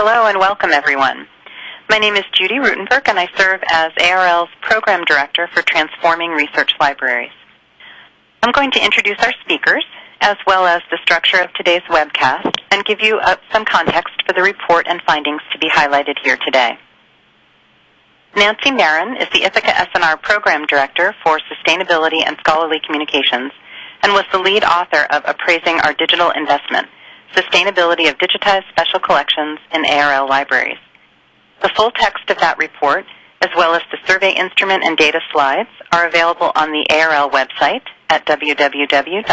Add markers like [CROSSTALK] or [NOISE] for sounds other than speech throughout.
Hello and welcome everyone. My name is Judy Ruttenberg and I serve as ARL's Program Director for Transforming Research Libraries. I'm going to introduce our speakers as well as the structure of today's webcast and give you uh, some context for the report and findings to be highlighted here today. Nancy Maron is the Ithaka S&R Program Director for Sustainability and Scholarly Communications and was the lead author of Appraising Our Digital Investment, Sustainability of Digitized Special Collections in ARL Libraries. The full text of that report, as well as the survey instrument and data slides, are available on the ARL website at www.arl.org,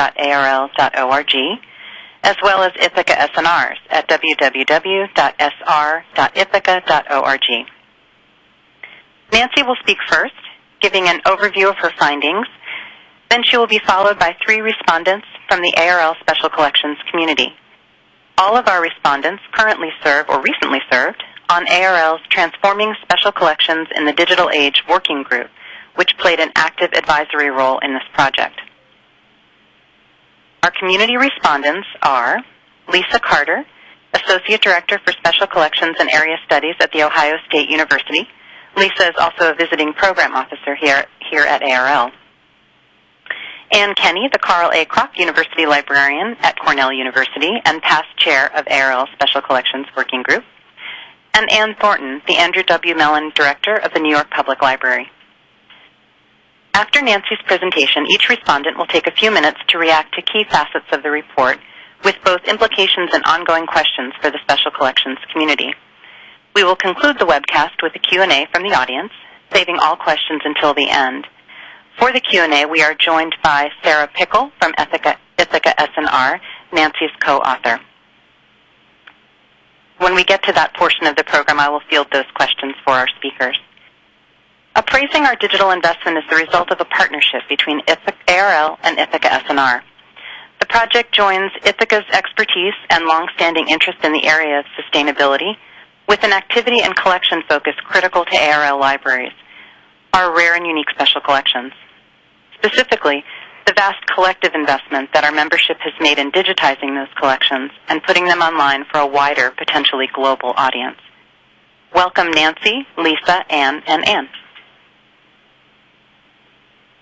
as well as Ithaka SNRs at www.sr.ithaka.org. Nancy will speak first, giving an overview of her findings. Then she will be followed by three respondents from the ARL Special Collections community. All of our respondents currently serve or recently served on ARL's Transforming Special Collections in the Digital Age Working Group, which played an active advisory role in this project. Our community respondents are Lisa Carter, Associate Director for Special Collections and Area Studies at The Ohio State University. Lisa is also a visiting program officer here, here at ARL. Anne Kenney, the Carl A. Kroch University Librarian at Cornell University and past chair of ARL Special Collections Working Group. And Ann Thornton, the Andrew W. Mellon Director of the New York Public Library. After Nancy's presentation, each respondent will take a few minutes to react to key facets of the report with both implications and ongoing questions for the Special Collections community. We will conclude the webcast with a Q&A from the audience, saving all questions until the end. For the Q&A, we are joined by Sarah Pickle from Ithaka, Ithaka S&R, Nancy's co-author. When we get to that portion of the program, I will field those questions for our speakers. Appraising our digital investment is the result of a partnership between Ithaka, ARL and Ithaka S&R. The project joins Ithaka's expertise and longstanding interest in the area of sustainability with an activity and collection focus critical to ARL libraries, our rare and unique special collections. Specifically, the vast collective investment that our membership has made in digitizing those collections and putting them online for a wider, potentially global audience. Welcome Nancy, Lisa, Anne, and Anne.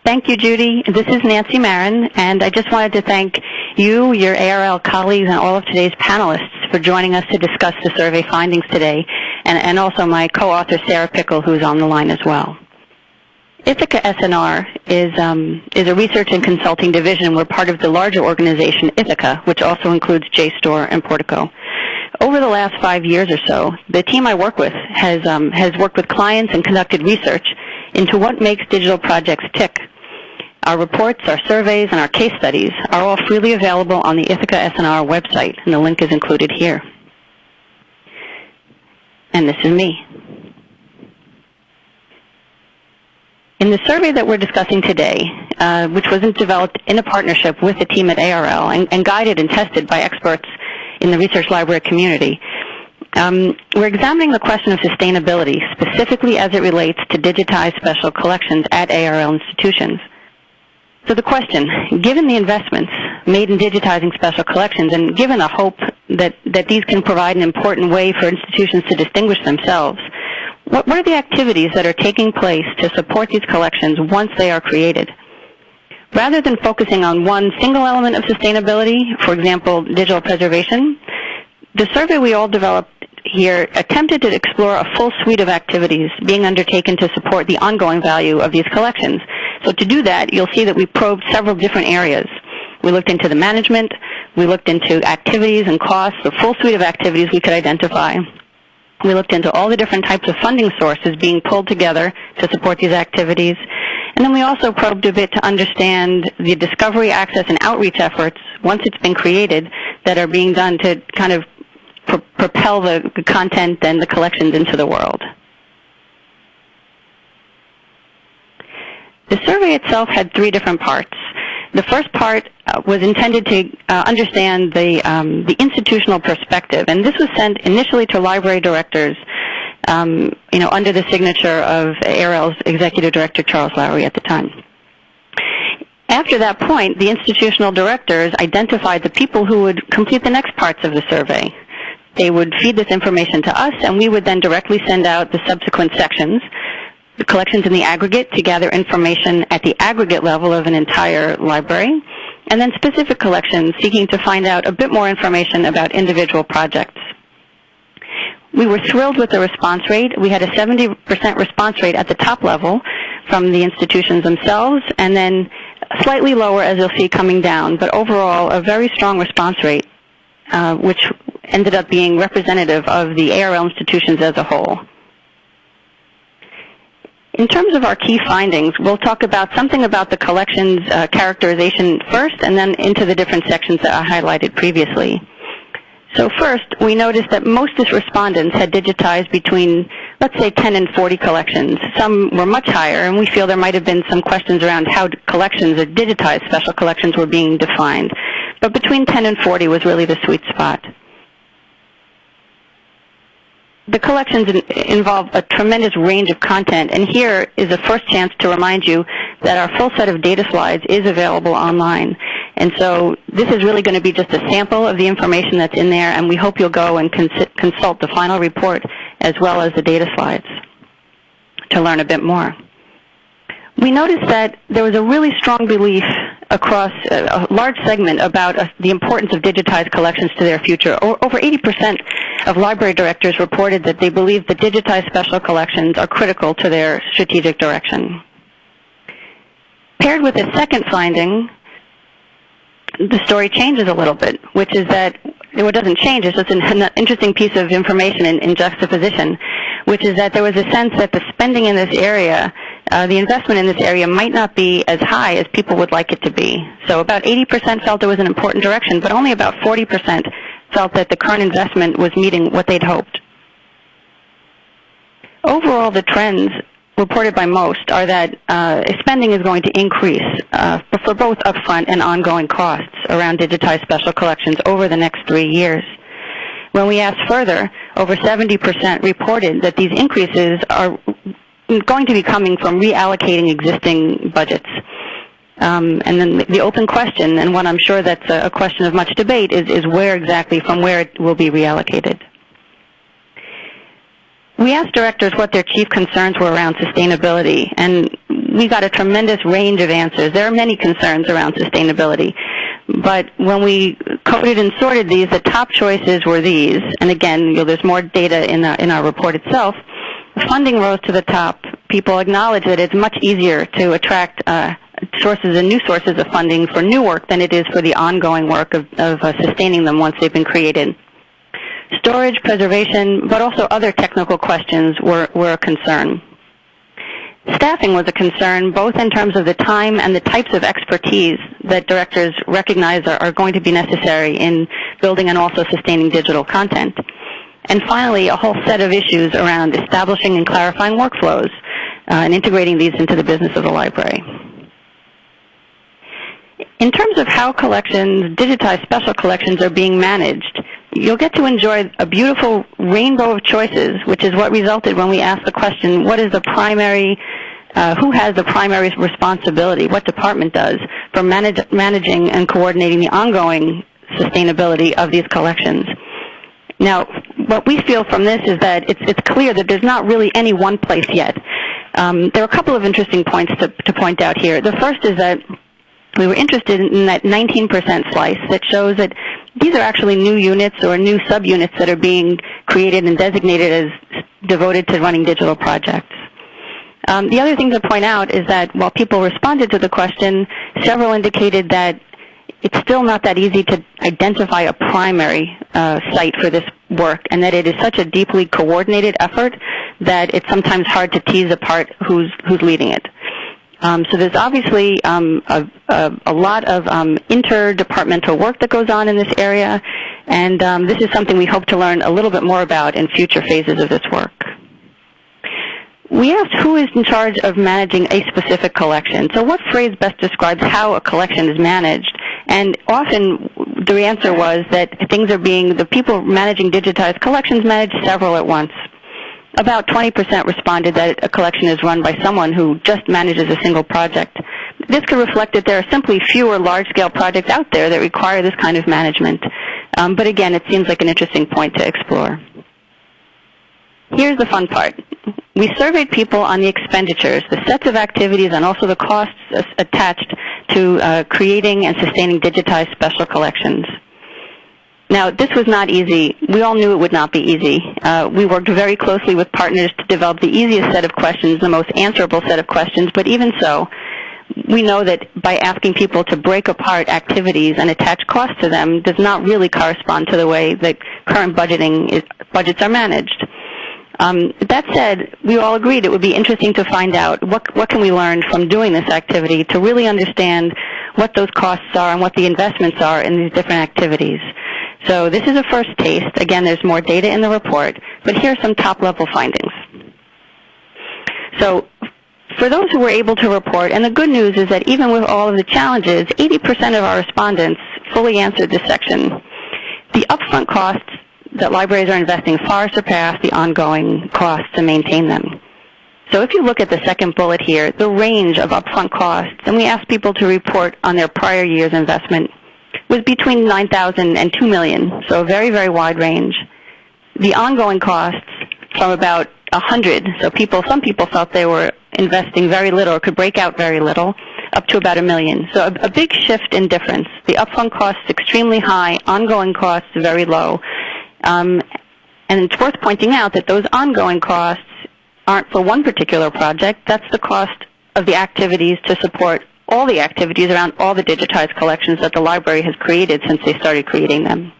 Thank you, Judy. This is Nancy Maron, and I just wanted to thank you, your ARL colleagues, and all of today's panelists for joining us to discuss the survey findings today, and, and also my co-author, Sarah Pickle, who's on the line as well. Ithaka S&R is, um, is a research and consulting division. We're part of the larger organization Ithaka, which also includes JSTOR and Portico. Over the last five years or so, the team I work with has, um, has worked with clients and conducted research into what makes digital projects tick. Our reports, our surveys, and our case studies are all freely available on the Ithaka S&R website, and the link is included here. And this is me. In the survey that we're discussing today, uh, which was developed in a partnership with the team at ARL and, and guided and tested by experts in the research library community, um, we're examining the question of sustainability, specifically as it relates to digitized special collections at ARL institutions. So the question, given the investments made in digitizing special collections and given the hope that, that these can provide an important way for institutions to distinguish themselves, what, are the activities that are taking place to support these collections once they are created? Rather than focusing on one single element of sustainability, for example, digital preservation, the survey we all developed here attempted to explore a full suite of activities being undertaken to support the ongoing value of these collections. So to do that, you'll see that we probed several different areas. We looked into the management, we looked into activities and costs, the full suite of activities we could identify. We looked into all the different types of funding sources being pulled together to support these activities. And then we also probed a bit to understand the discovery, access, and outreach efforts, once it's been created, that are being done to kind of pro propel the content and the collections into the world. The survey itself had three different parts. The first part uh, was intended to uh, understand the, um, the institutional perspective, and this was sent initially to library directors, um, you know, under the signature of ARL's executive director Charles Lowry at the time. After that point, the institutional directors identified the people who would complete the next parts of the survey. They would feed this information to us, and we would then directly send out the subsequent sections, collections in the aggregate to gather information at the aggregate level of an entire library, and then specific collections seeking to find out a bit more information about individual projects. We were thrilled with the response rate. We had a 70% response rate at the top level from the institutions themselves, and then slightly lower, as you'll see, coming down, but overall a very strong response rate, uh, which ended up being representative of the ARL institutions as a whole. In terms of our key findings, we'll talk about something about the collection's uh, characterization first and then into the different sections that I highlighted previously. So first, we noticed that most of respondents had digitized between, let's say, 10 and 40 collections. Some were much higher, and we feel there might have been some questions around how collections or digitized special collections were being defined. But between 10 and 40 was really the sweet spot. The collections involve a tremendous range of content, and here is a first chance to remind you that our full set of data slides is available online. And so this is really going to be just a sample of the information that's in there, and we hope you'll go and cons consult the final report as well as the data slides to learn a bit more. We noticed that there was a really strong belief across a, large segment about uh, the importance of digitized collections to their future. Over 80% of library directors reported that they believe that digitized special collections are critical to their strategic direction. Paired with a second finding, the story changes a little bit, which is that what doesn't change is just an interesting piece of information in, in, juxtaposition, which is that there was a sense that the spending in this area, uh, the investment in this area might not be as high as people would like it to be. So about 80% felt it was an important direction, but only about 40% felt that the current investment was meeting what they'd hoped. Overall, the trends reported by most are that uh, spending is going to increase uh, for both upfront and ongoing costs around digitized special collections over the next three years. When we asked further, over 70% reported that these increases are going to be coming from reallocating existing budgets. Um, and then the open question, and one I'm sure that's a, question of much debate, is, is where exactly, from where it will be reallocated. We asked directors what their chief concerns were around sustainability, and we got a tremendous range of answers. There are many concerns around sustainability. But when we coded and sorted these, the top choices were these. And again, you know, there's more data in, the, in our report itself. Funding rose to the top. People acknowledge that it's much easier to attract uh, sources and new sources of funding for new work than it is for the ongoing work of, of uh, sustaining them once they've been created. Storage, preservation, but also other technical questions were, were a concern. Staffing was a concern both in terms of the time and the types of expertise that directors recognize are, are going to be necessary in building and also sustaining digital content. And finally, a whole set of issues around establishing and clarifying workflows uh, and integrating these into the business of the library. In terms of how collections, digitized special collections are being managed, you'll get to enjoy a beautiful rainbow of choices, which is what resulted when we asked the question, what is the primary, uh, who has the primary responsibility, what department does, for manage, managing and coordinating the ongoing sustainability of these collections. Now, what we feel from this is that it's, it's clear that there's not really any one place yet. Um, there are a couple of interesting points to, to point out here. The first is that we were interested in that 19% slice that shows that these are actually new units or new subunits that are being created and designated as devoted to running digital projects. Um, the other thing to point out is that while people responded to the question, several indicated that it's still not that easy to identify a primary uh, site for this work and that it is such a deeply coordinated effort that it's sometimes hard to tease apart who's, who's leading it. Um, so there's obviously um, a, a, a, lot of um, interdepartmental work that goes on in this area, and um, this is something we hope to learn a little bit more about in future phases of this work. We asked who is in charge of managing a specific collection. So what phrase best describes how a collection is managed? And often the answer was that things are being, the people managing digitized collections manage several at once about 20% responded that a collection is run by someone who just manages a single project. This could reflect that there are simply fewer large-scale projects out there that require this kind of management. Um, but again, it seems like an interesting point to explore. Here's the fun part. We surveyed people on the expenditures, the sets of activities, and also the costs attached to uh, creating and sustaining digitized special collections. Now, this was not easy. We all knew it would not be easy. Uh, we worked very closely with partners to develop the easiest set of questions, the most answerable set of questions, but even so, we know that by asking people to break apart activities and attach costs to them does not really correspond to the way that current budgeting is, budgets are managed. Um, that said, we all agreed it would be interesting to find out what, what can we learn from doing this activity to really understand what those costs are and what the investments are in these different activities. So this is a first taste. Again, there's more data in the report, but here are some top-level findings. So for those who were able to report, and the good news is that even with all of the challenges, 80% of our respondents fully answered this section. The upfront costs that libraries are investing far surpass the ongoing costs to maintain them. So if you look at the second bullet here, the range of upfront costs, and we asked people to report on their prior year's investment, was between 9,000 and 2 million, so a very, very wide range. The ongoing costs from about 100, so people, some people felt they were investing very little or could break out very little, up to about a million. So a, a big shift in difference. The upfront costs extremely high, ongoing costs very low. Um, and it's worth pointing out that those ongoing costs aren't for one particular project. That's the cost of the activities to support all the activities around all the digitized collections that the library has created since they started creating them.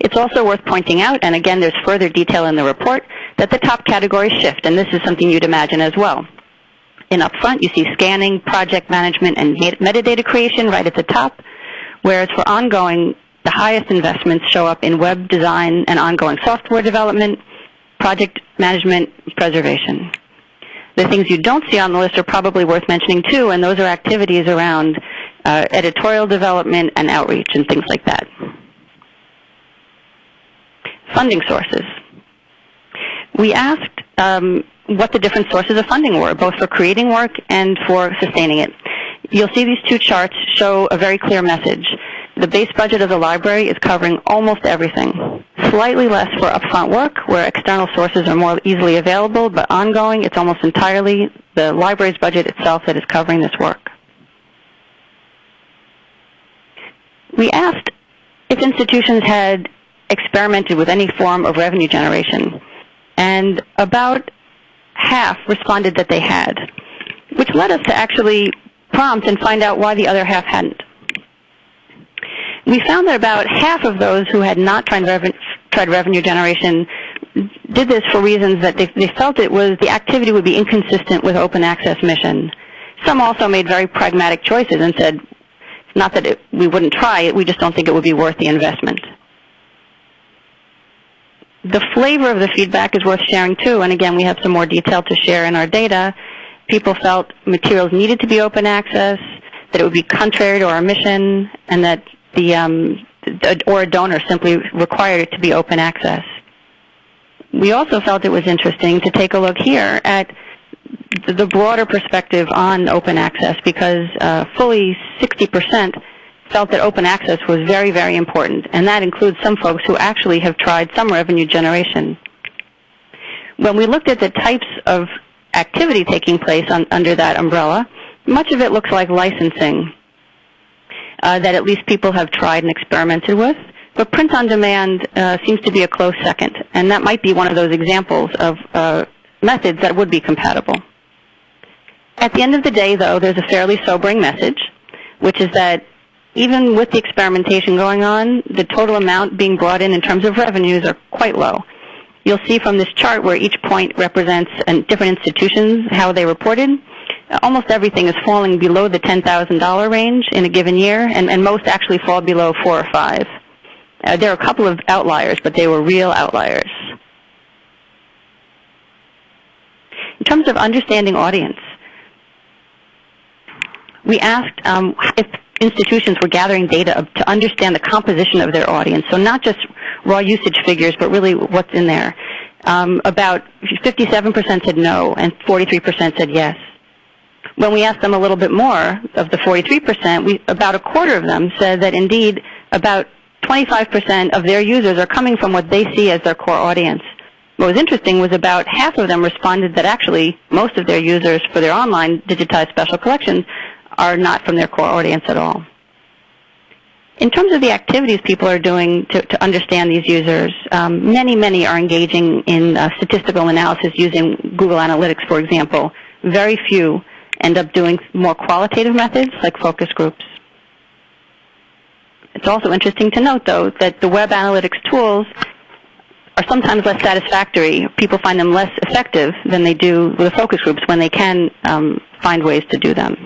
It's also worth pointing out, and again there's further detail in the report, that the top categories shift, and this is something you'd imagine as well. In upfront, you see scanning, project management, and metadata creation right at the top, whereas for ongoing, the highest investments show up in web design and ongoing software development, project management, preservation. The things you don't see on the list are probably worth mentioning too, and those are activities around uh, editorial development and outreach and things like that. Funding sources. We asked um, what the different sources of funding were, both for creating work and for sustaining it. You'll see these two charts show a very clear message. The base budget of the library is covering almost everything. Slightly less for upfront work, where external sources are more easily available, but ongoing, it's almost entirely the library's budget itself that is covering this work. We asked if institutions had experimented with any form of revenue generation, and about half responded that they had, which led us to actually prompt and find out why the other half hadn't we found that about half of those who had not tried, reven tried revenue generation did this for reasons that they, they, felt it was the activity would be inconsistent with open access mission. Some also made very pragmatic choices and said, not that it, we wouldn't try it, we just don't think it would be worth the investment. The flavor of the feedback is worth sharing too, and again, we have some more detail to share in our data. People felt materials needed to be open access, that it would be contrary to our mission, and that the um, or a donor simply required it to be open access. We also felt it was interesting to take a look here at the broader perspective on open access because uh, fully 60% felt that open access was very, very important, and that includes some folks who actually have tried some revenue generation. When we looked at the types of activity taking place on, under that umbrella, much of it looks like licensing uh, that at least people have tried and experimented with. But print on demand uh, seems to be a close second, and that might be one of those examples of uh, methods that would be compatible. At the end of the day, though, there's a fairly sobering message, which is that even with the experimentation going on, the total amount being brought in in terms of revenues are quite low. You'll see from this chart where each point represents different institutions, how they reported, almost everything is falling below the $10,000 range in a given year, and, and, most actually fall below four or five. Uh, there are a couple of outliers, but they were real outliers. In terms of understanding audience, we asked um, if institutions were gathering data to understand the composition of their audience, so not just raw usage figures, but really what's in there. Um, about 57% said no, and 43% said yes. When we asked them a little bit more of the 43%, we, about a quarter of them said that indeed about 25% of their users are coming from what they see as their core audience. What was interesting was about half of them responded that actually most of their users for their online digitized special collections are not from their core audience at all. In terms of the activities people are doing to, to understand these users, um, many, many are engaging in uh, statistical analysis using Google Analytics, for example. Very few end up doing more qualitative methods like focus groups. It's also interesting to note, though, that the web analytics tools are sometimes less satisfactory. People find them less effective than they do with the focus groups when they can um, find ways to do them.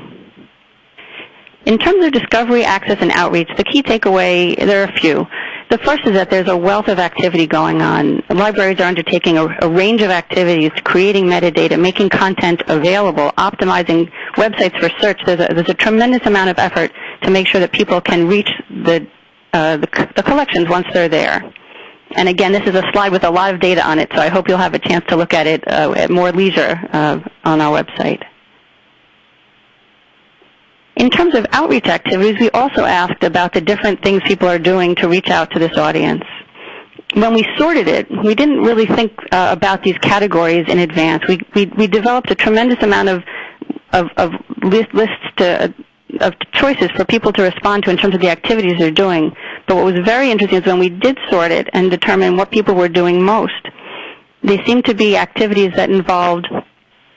In terms of discovery, access, and outreach, the key takeaway, there are a few. The first is that there's a wealth of activity going on. Libraries are undertaking a, a, range of activities, creating metadata, making content available, optimizing websites for search. There's a, there's a tremendous amount of effort to make sure that people can reach the, uh, the, the collections once they're there. And again, this is a slide with a lot of data on it, so I hope you'll have a chance to look at it uh, at more leisure uh, on our website. In terms of outreach activities, we also asked about the different things people are doing to reach out to this audience. When we sorted it, we didn't really think uh, about these categories in advance. We, we, we developed a tremendous amount of, of, of list, lists to, of choices for people to respond to in terms of the activities they're doing. But what was very interesting is when we did sort it and determine what people were doing most, they seemed to be activities that involved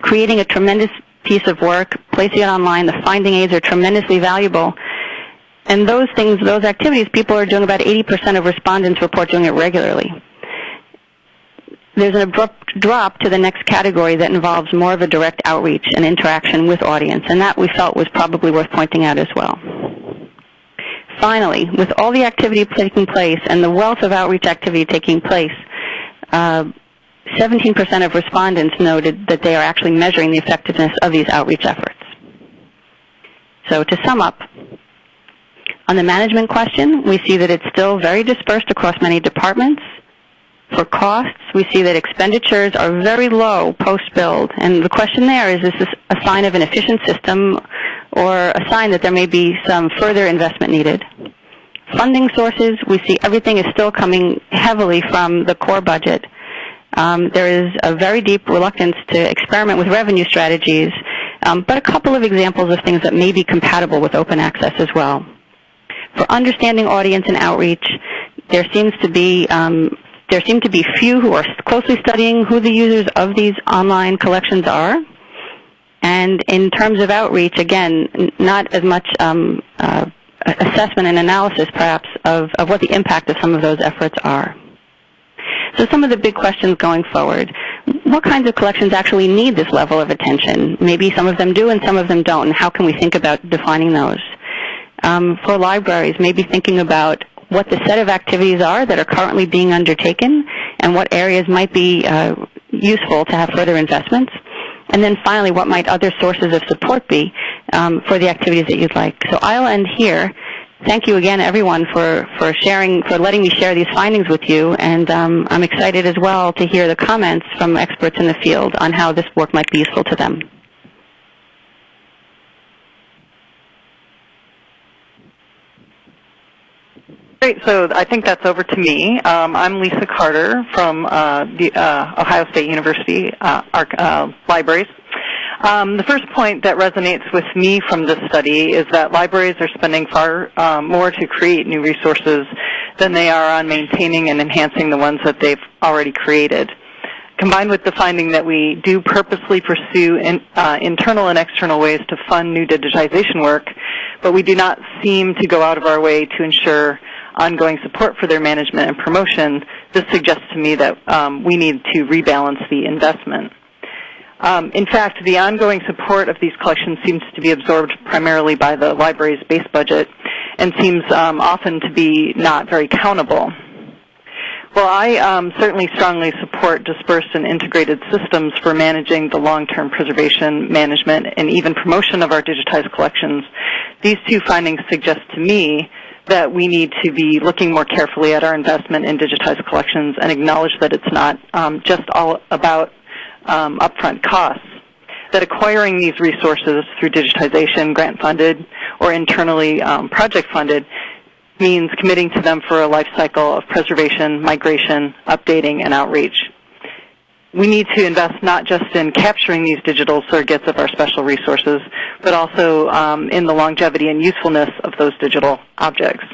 creating a tremendous piece of work, placing it online. The finding aids are tremendously valuable. And those things, those activities, people are doing about 80% of respondents report doing it regularly. There's an abrupt drop to the next category that involves more of a direct outreach and interaction with audience, and that we felt was probably worth pointing out as well. Finally, with all the activity taking place and the wealth of outreach activity taking place, uh, 17% of respondents noted that they are actually measuring the effectiveness of these outreach efforts. So to sum up, on the management question, we see that it's still very dispersed across many departments. For costs, we see that expenditures are very low post-build. And the question there is, is this a sign of an efficient system or a sign that there may be some further investment needed? Funding sources, we see everything is still coming heavily from the core budget. Um, there is a very deep reluctance to experiment with revenue strategies, um, but a couple of examples of things that may be compatible with open access as well. For understanding audience and outreach, there seems to be um, there seem to be few who are closely studying who the users of these online collections are. And in terms of outreach, again, not as much um, uh, assessment and analysis, perhaps, of, of what the impact of some of those efforts are. So some of the big questions going forward. What kinds of collections actually need this level of attention? Maybe some of them do and some of them don't. And how can we think about defining those? Um, for libraries, maybe thinking about what the set of activities are that are currently being undertaken and what areas might be uh, useful to have further investments. And then finally, what might other sources of support be um, for the activities that you'd like. So I'll end here thank you again, everyone, for, for sharing, for letting me share these findings with you. And um, I'm excited as well to hear the comments from experts in the field on how this work might be useful to them. Great. So I think that's over to me. Um, I'm Lisa Carter from uh, the uh, Ohio State University uh, uh Libraries. Um, the first point that resonates with me from this study is that libraries are spending far um, more to create new resources than they are on maintaining and enhancing the ones that they've already created. Combined with the finding that we do purposely pursue in, uh, internal and external ways to fund new digitization work, but we do not seem to go out of our way to ensure ongoing support for their management and promotion, this suggests to me that um, we need to rebalance the investment. Um, in fact, the ongoing support of these collections seems to be absorbed primarily by the library's base budget and seems um, often to be not very countable. Well, I um, certainly strongly support dispersed and integrated systems for managing the long-term preservation, management, and even promotion of our digitized collections. These two findings suggest to me that we need to be looking more carefully at our investment in digitized collections and acknowledge that it's not um, just all about um, upfront costs, that acquiring these resources through digitization, grant funded, or internally um, project funded means committing to them for a life cycle of preservation, migration, updating, and outreach. We need to invest not just in capturing these digital surrogates of our special resources, but also um, in the longevity and usefulness of those digital objects.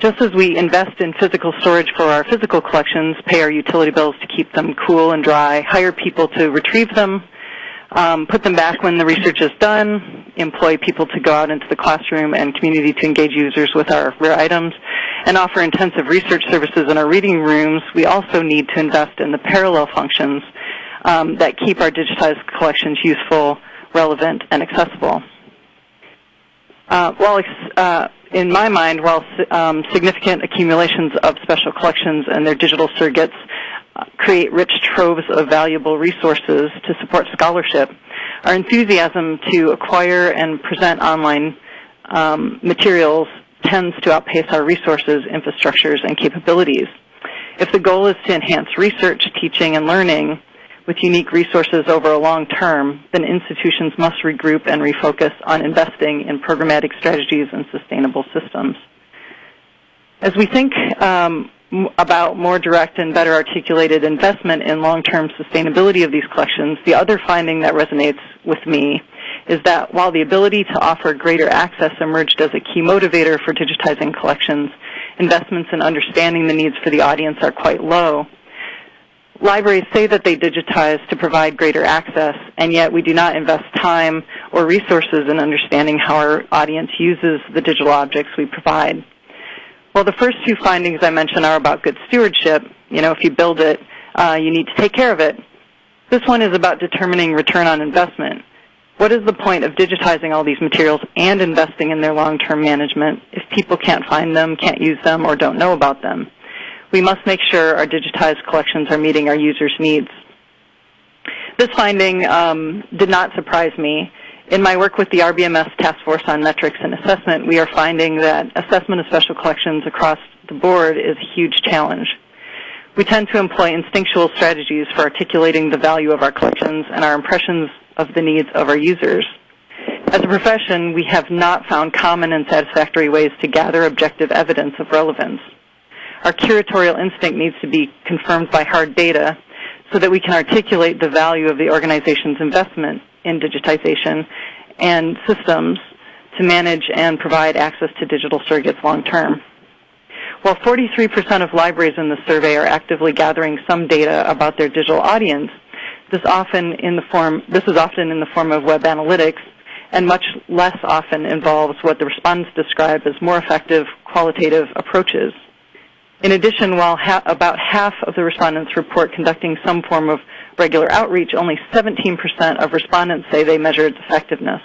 Just as we invest in physical storage for our physical collections, pay our utility bills to keep them cool and dry, hire people to retrieve them, um, put them back when the research is done, employ people to go out into the classroom and community to engage users with our rare items, and offer intensive research services in our reading rooms, we also need to invest in the parallel functions um, that keep our digitized collections useful, relevant, and accessible. Uh, while uh, in my mind, while um, significant accumulations of special collections and their digital surrogates uh, create rich troves of valuable resources to support scholarship, our enthusiasm to acquire and present online um, materials tends to outpace our resources, infrastructures, and capabilities. If the goal is to enhance research, teaching, and learning, with unique resources over a long term, then institutions must regroup and refocus on investing in programmatic strategies and sustainable systems. As we think um, about more direct and better articulated investment in long-term sustainability of these collections, the other finding that resonates with me is that while the ability to offer greater access emerged as a key motivator for digitizing collections, investments in understanding the needs for the audience are quite low libraries say that they digitize to provide greater access, and yet we do not invest time or resources in understanding how our audience uses the digital objects we provide. Well, the first two findings I mentioned are about good stewardship. You know, if you build it, uh, you need to take care of it. This one is about determining return on investment. What is the point of digitizing all these materials and investing in their long-term management if people can't find them, can't use them, or don't know about them? We must make sure our digitized collections are meeting our users' needs. This finding um, did not surprise me. In my work with the RBMS Task Force on Metrics and Assessment, we are finding that assessment of special collections across the board is a huge challenge. We tend to employ instinctual strategies for articulating the value of our collections and our impressions of the needs of our users. As a profession, we have not found common and satisfactory ways to gather objective evidence of relevance our curatorial instinct needs to be confirmed by hard data so that we can articulate the value of the organization's investment in digitization and systems to manage and provide access to digital surrogates long term. While 43% of libraries in the survey are actively gathering some data about their digital audience, this often in the form this is often in the form of web analytics and much less often involves what the respondents describe as more effective qualitative approaches in addition, while ha- about half of the respondents report conducting some form of regular outreach, only 17% of respondents say they measure its effectiveness.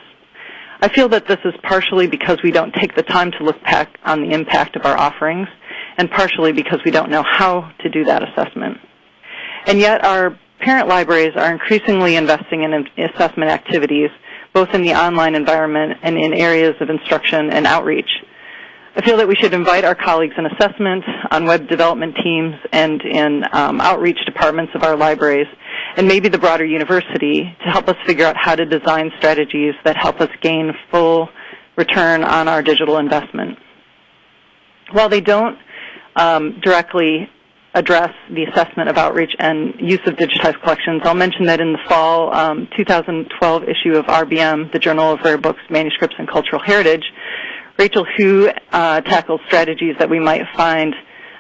I feel that this is partially because we don't take the time to look back on the impact of our offerings, and partially because we don't know how to do that assessment. And yet, our parent libraries are increasingly investing in assessment activities, both in the online environment and in areas of instruction and outreach. I feel that we should invite our colleagues in assessment, on web development teams, and in um, outreach departments of our libraries, and maybe the broader university to help us figure out how to design strategies that help us gain full return on our digital investment. While they don't um, directly address the assessment of outreach and use of digitized collections, I'll mention that in the fall um, 2012 issue of RBM, the Journal of Rare Books, Manuscripts, and Cultural Heritage, Rachel Hu uh, tackles strategies that we might find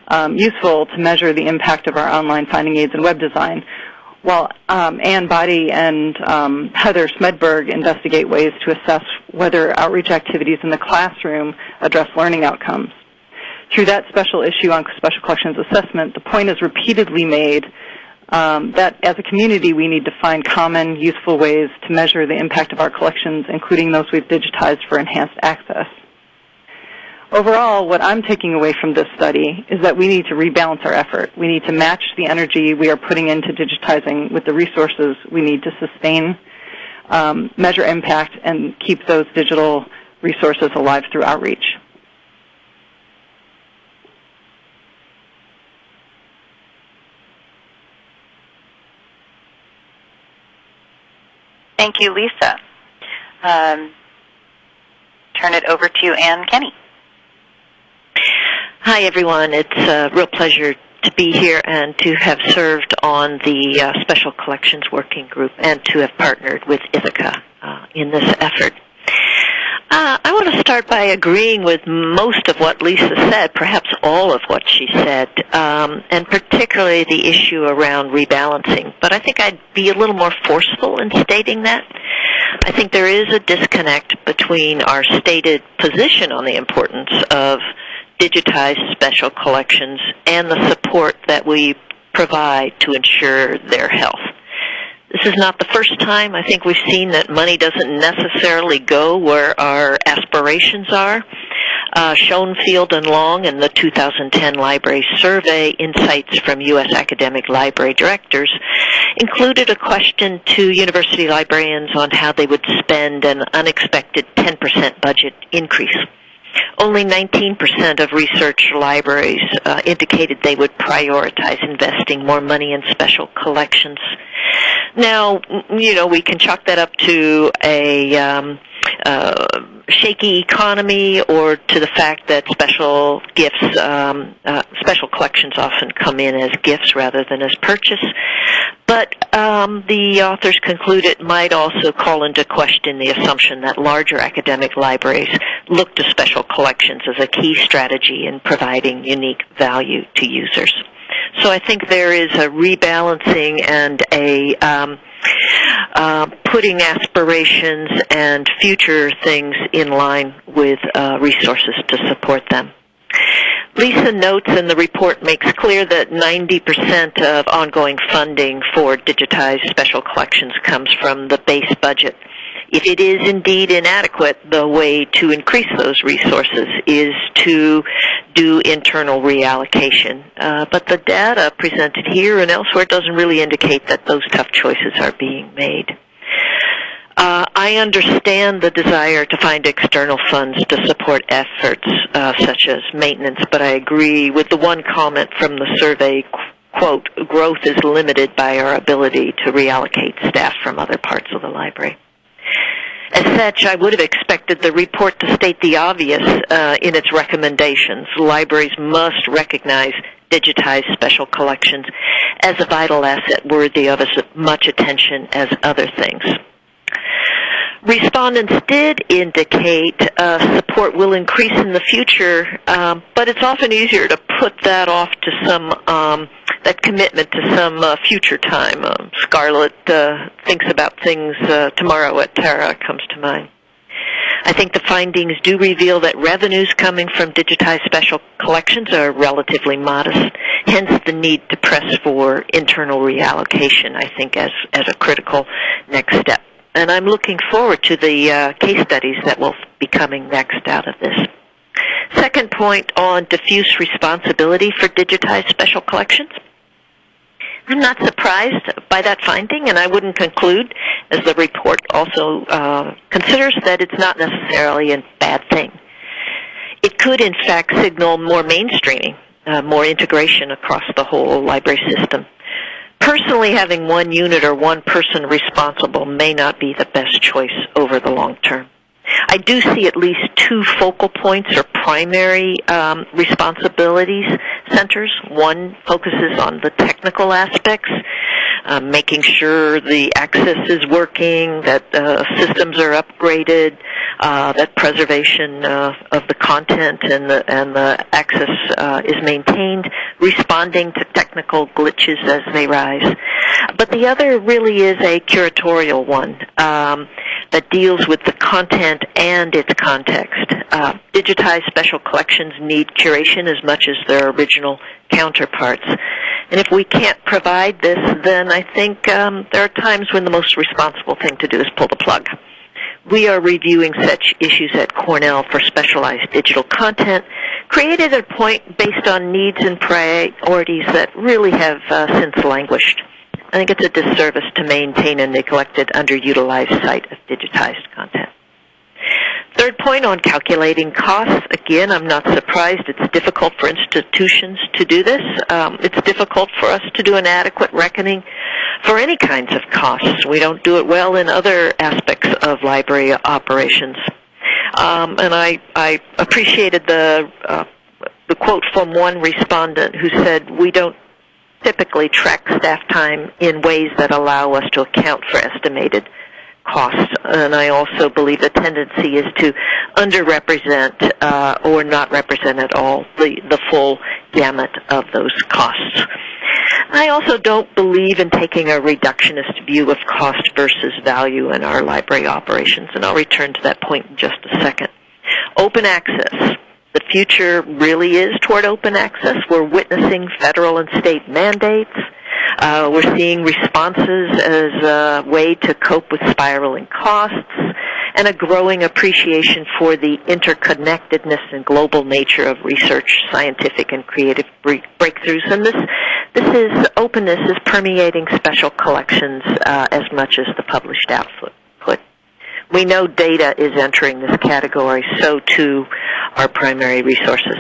um, useful to measure the impact of our online finding aids and web design, while um, Anne Bahde and um, Heather Smedberg investigate ways to assess whether outreach activities in the classroom address learning outcomes. Through that special issue on special collections assessment, the point is repeatedly made um, that as a community we need to find common, useful ways to measure the impact of our collections, including those we've digitized for enhanced access. Overall, what I'm taking away from this study is that we need to rebalance our effort. We need to match the energy we are putting into digitizing with the resources we need to sustain, um, measure impact, and keep those digital resources alive through outreach. Thank you, Lisa. Um, turn it over to Anne Kenney. Hi, everyone. It's a real pleasure to be here and to have served on the uh, Special Collections Working Group and to have partnered with Ithaka uh, in this effort. Uh, I want to start by agreeing with most of what Lisa said, perhaps all of what she said, um, and particularly the issue around rebalancing. But I think I'd be a little more forceful in stating that. I think there is a disconnect between our stated position on the importance of digitized special collections and the support that we provide to ensure their health. This is not the first time I think we've seen that money doesn't necessarily go where our aspirations are. Uh, Schonfeld and Long in the 2010 Library Survey Insights from U.S. Academic Library Directors included a question to university librarians on how they would spend an unexpected 10% budget increase. Only 19% of research libraries uh, indicated they would prioritize investing more money in special collections. Now, you know, we can chalk that up to a um, uh, shaky economy or to the fact that special gifts, um, uh, special collections often come in as gifts rather than as purchase. But um, the authors conclude it might also call into question the assumption that larger academic libraries look to special collections as a key strategy in providing unique value to users. So I think there is a rebalancing and a um, uh, putting aspirations and future things in line with uh, resources to support them. Lisa notes and the report makes clear that 90% of ongoing funding for digitized special collections comes from the base budget. If it is indeed inadequate, the way to increase those resources is to do internal reallocation. Uh, but the data presented here and elsewhere doesn't really indicate that those tough choices are being made. Uh, I understand the desire to find external funds to support efforts uh, such as maintenance, but I agree with the one comment from the survey, quote, growth is limited by our ability to reallocate staff from other parts of the library. As such, I would have expected the report to state the obvious uh, in its recommendations. Libraries must recognize digitized special collections as a vital asset worthy of as much attention as other things. Respondents did indicate uh, support will increase in the future, um, but it's often easier to put that off to some um, that commitment to some uh, future time. Um, Scarlett uh, thinks about things uh, tomorrow at Tara comes to mind. I think the findings do reveal that revenues coming from digitized special collections are relatively modest, hence the need to press for internal reallocation, I think, as, as a critical next step and I'm looking forward to the uh, case studies that will be coming next out of this. Second point on diffuse responsibility for digitized special collections. I'm not surprised by that finding, and I wouldn't conclude, as the report also uh, considers, that it's not necessarily a bad thing. It could, in fact, signal more mainstreaming, uh, more integration across the whole library system personally having one unit or one person responsible may not be the best choice over the long term. I do see at least two focal points or primary um, responsibilities centers. One focuses on the technical aspects, uh, making sure the access is working, that uh, systems are upgraded, uh, that preservation uh, of the content and the, and the access uh, is maintained, responding to technical glitches as they rise. But the other really is a curatorial one um, that deals with the content and its context. Uh, digitized special collections need curation as much as their original counterparts. And if we can't provide this, then I think um, there are times when the most responsible thing to do is pull the plug. We are reviewing such issues at Cornell for specialized digital content, created at a point based on needs and priorities that really have uh, since languished. I think it's a disservice to maintain a neglected, underutilized site of digitized content. Third point on calculating costs. Again, I'm not surprised. It's difficult for institutions to do this. Um, it's difficult for us to do an adequate reckoning for any kinds of costs. We don't do it well in other aspects of library operations. Um, and I, I appreciated the uh, the quote from one respondent who said, "We don't typically track staff time in ways that allow us to account for estimated costs. And I also believe the tendency is to underrepresent uh, or not represent at all the, the full gamut of those costs. I also don't believe in taking a reductionist view of cost versus value in our library operations, and I'll return to that point in just a second. Open access. The future really is toward open access. We're witnessing federal and state mandates uh, we're seeing responses as a way to cope with spiraling costs and a growing appreciation for the interconnectedness and global nature of research, scientific and creative breakthroughs. And this, this is openness is permeating special collections uh, as much as the published output. We know data is entering this category, so too are primary resources.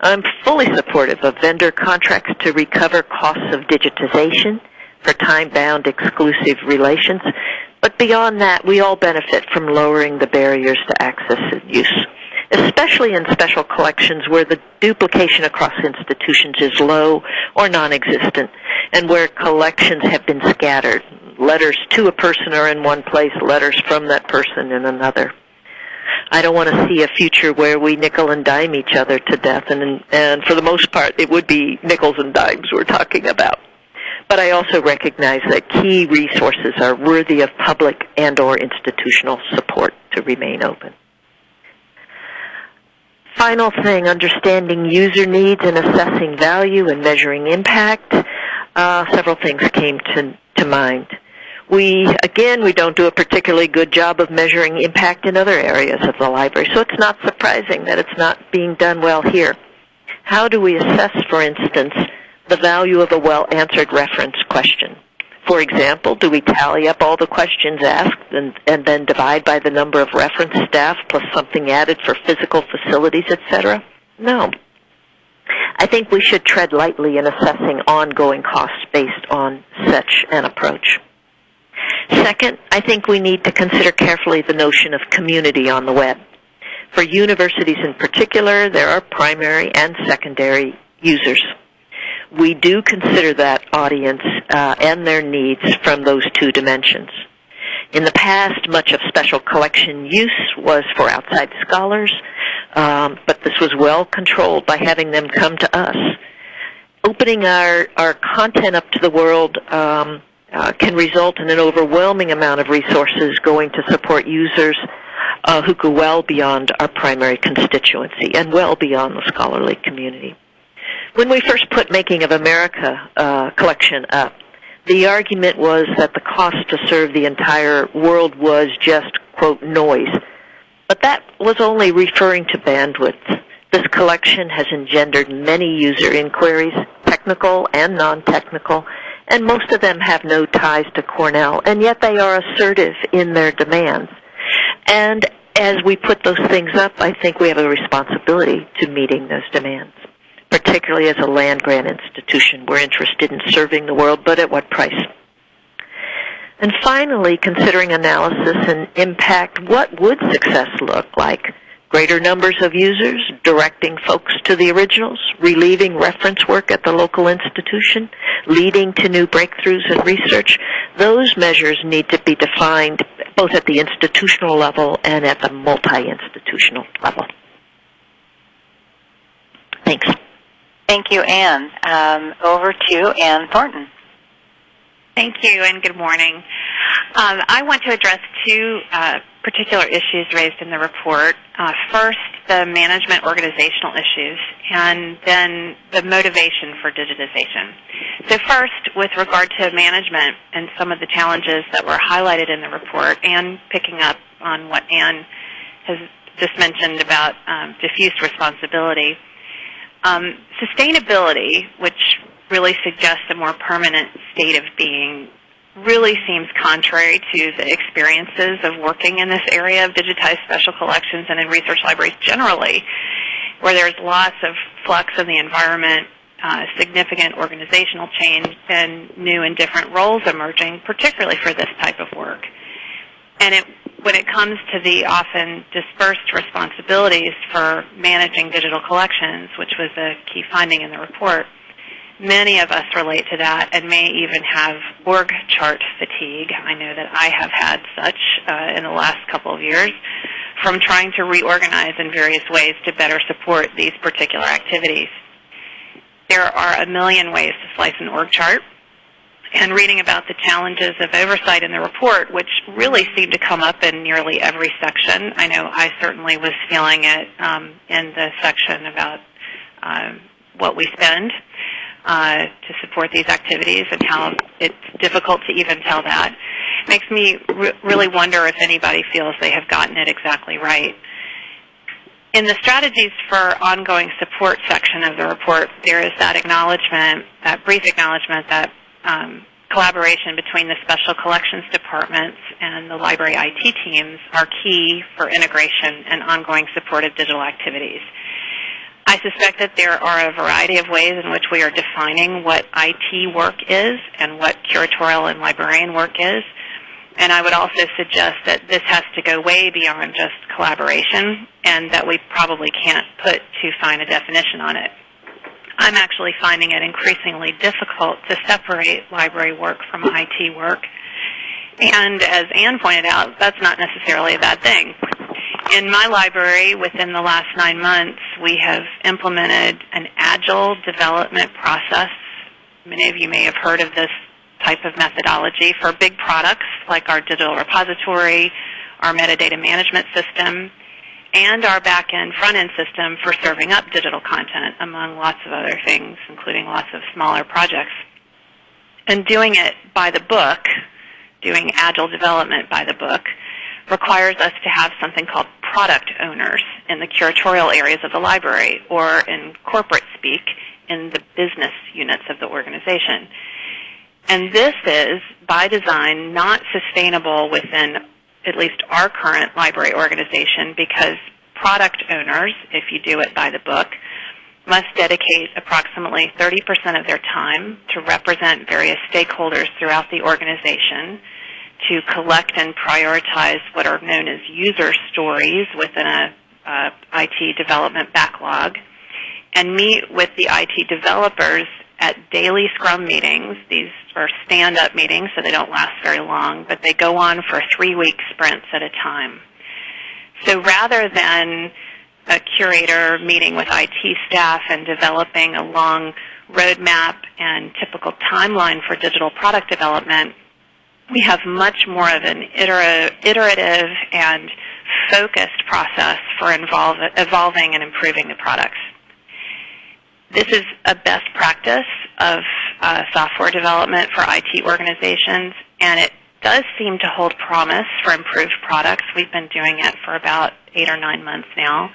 I'm fully supportive of vendor contracts to recover costs of digitization for time-bound exclusive relations, but beyond that, we all benefit from lowering the barriers to access and use, especially in special collections where the duplication across institutions is low or non-existent, and where collections have been scattered. Letters to a person are in one place, letters from that person in another. I don't want to see a future where we nickel and dime each other to death, and and for the most part, it would be nickels and dimes we're talking about. But I also recognize that key resources are worthy of public and or institutional support to remain open. Final thing, understanding user needs and assessing value and measuring impact. Uh, several things came to, to mind. We, again, we don't do a particularly good job of measuring impact in other areas of the library, so it's not surprising that it's not being done well here. How do we assess, for instance, the value of a well-answered reference question? For example, do we tally up all the questions asked and, and then divide by the number of reference staff plus something added for physical facilities, etc.? No. I think we should tread lightly in assessing ongoing costs based on such an approach. Second, I think we need to consider carefully the notion of community on the web. For universities in particular, there are primary and secondary users. We do consider that audience uh, and their needs from those two dimensions. In the past, much of special collection use was for outside scholars, um, but this was well controlled by having them come to us. Opening our, our content up to the world um, uh, can result in an overwhelming amount of resources going to support users uh, who go well beyond our primary constituency and well beyond the scholarly community. When we first put Making of America uh, collection up, the argument was that the cost to serve the entire world was just, quote, noise. But that was only referring to bandwidth. This collection has engendered many user inquiries, technical and non-technical, and most of them have no ties to Cornell, and yet they are assertive in their demands. And as we put those things up, I think we have a responsibility to meeting those demands. Particularly as a land grant institution, we're interested in serving the world, but at what price? And finally, considering analysis and impact, what would success look like? Greater numbers of users, directing folks to the originals, relieving reference work at the local institution, leading to new breakthroughs in research. Those measures need to be defined both at the institutional level and at the multi-institutional level. Thanks. Thank you, Anne. Um, over to Ann Thornton. Thank you, and good morning. Um, I want to address two uh, particular issues raised in the report. Uh, first, the management organizational issues, and then the motivation for digitization. So first, with regard to management and some of the challenges that were highlighted in the report, and picking up on what Anne has just mentioned about um, diffuse responsibility, um, sustainability, which really suggests a more permanent state of being really seems contrary to the experiences of working in this area of digitized special collections and in research libraries generally, where there's lots of flux in the environment, uh, significant organizational change, and new and different roles emerging, particularly for this type of work. And it when it comes to the often dispersed responsibilities for managing digital collections, which was a key finding in the report, many of us relate to that and may even have org chart fatigue. I know that I have had such uh, in the last couple of years from trying to reorganize in various ways to better support these particular activities. There are a million ways to slice an org chart, and reading about the challenges of oversight in the report, which really seemed to come up in nearly every section. I know I certainly was feeling it um, in the section about um, what we spend uh, to support these activities and how it's difficult to even tell that. It makes me re- really wonder if anybody feels they have gotten it exactly right. In the strategies for ongoing support section of the report, there is that acknowledgement, that brief acknowledgement that um, collaboration between the special collections departments and the library IT teams are key for integration and ongoing support of digital activities. I suspect that there are a variety of ways in which we are defining what IT work is and what curatorial and librarian work is. And I would also suggest that this has to go way beyond just collaboration and that we probably can't put too fine a definition on it. I'm actually finding it increasingly difficult to separate library work from IT work. And as Anne pointed out, that's not necessarily a bad thing. In my library, within the last nine months, we have implemented an agile development process. Many of you may have heard of this type of methodology for big products like our digital repository, our metadata management system, and our back-end front-end system for serving up digital content, among lots of other things, including lots of smaller projects. And doing it by the book, doing agile development by the book, requires us to have something called product owners in the curatorial areas of the library, or in corporate speak, in the business units of the organization. And this is, by design, not sustainable within at least our current library organization because product owners, if you do it by the book, must dedicate approximately 30% of their time to represent various stakeholders throughout the organization, to collect and prioritize what are known as user stories within a IT development backlog, and meet with the IT developers at daily Scrum meetings. These are stand-up meetings, so they don't last very long, but they go on for three-week sprints at a time. So rather than a curator meeting with IT staff and developing a long roadmap and typical timeline for digital product development, we have much more of an iterative and focused process for evolving and improving the products. This is a best practice of uh, software development for IT organizations, and it does seem to hold promise for improved products. We've been doing it for about eight or nine months now.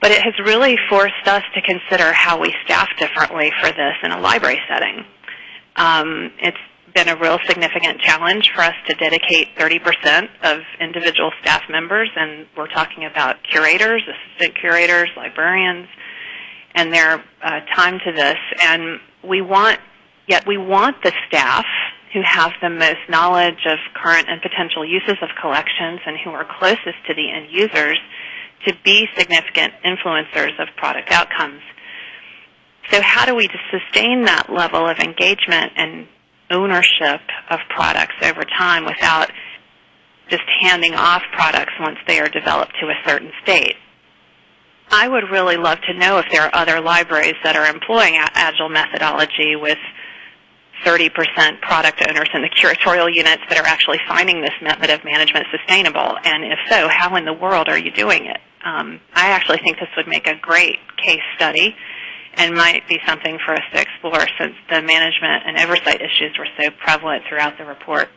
But it has really forced us to consider how we staff differently for this in a library setting. Um, it's been a real significant challenge for us to dedicate 30% of individual staff members, and we're talking about curators, assistant curators, librarians, and their uh, time to this. And we want, yet we want the staff who have the most knowledge of current and potential uses of collections and who are closest to the end users to be significant influencers of product outcomes. So how do we sustain that level of engagement and ownership of products over time without just handing off products once they are developed to a certain state? I would really love to know if there are other libraries that are employing agile methodology with 30% product owners in the curatorial units that are actually finding this method of management sustainable? And if so, how in the world are you doing it? Um, I actually think this would make a great case study and might be something for us to explore since the management and oversight issues were so prevalent throughout the report.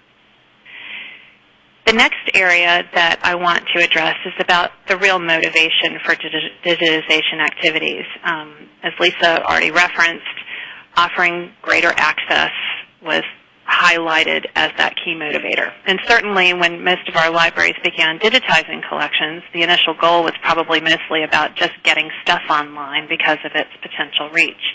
The next area that I want to address is about the real motivation for digitization activities. Um, as Lisa already referenced, offering greater access was highlighted as that key motivator. And certainly when most of our libraries began digitizing collections, the initial goal was probably mostly about just getting stuff online because of its potential reach.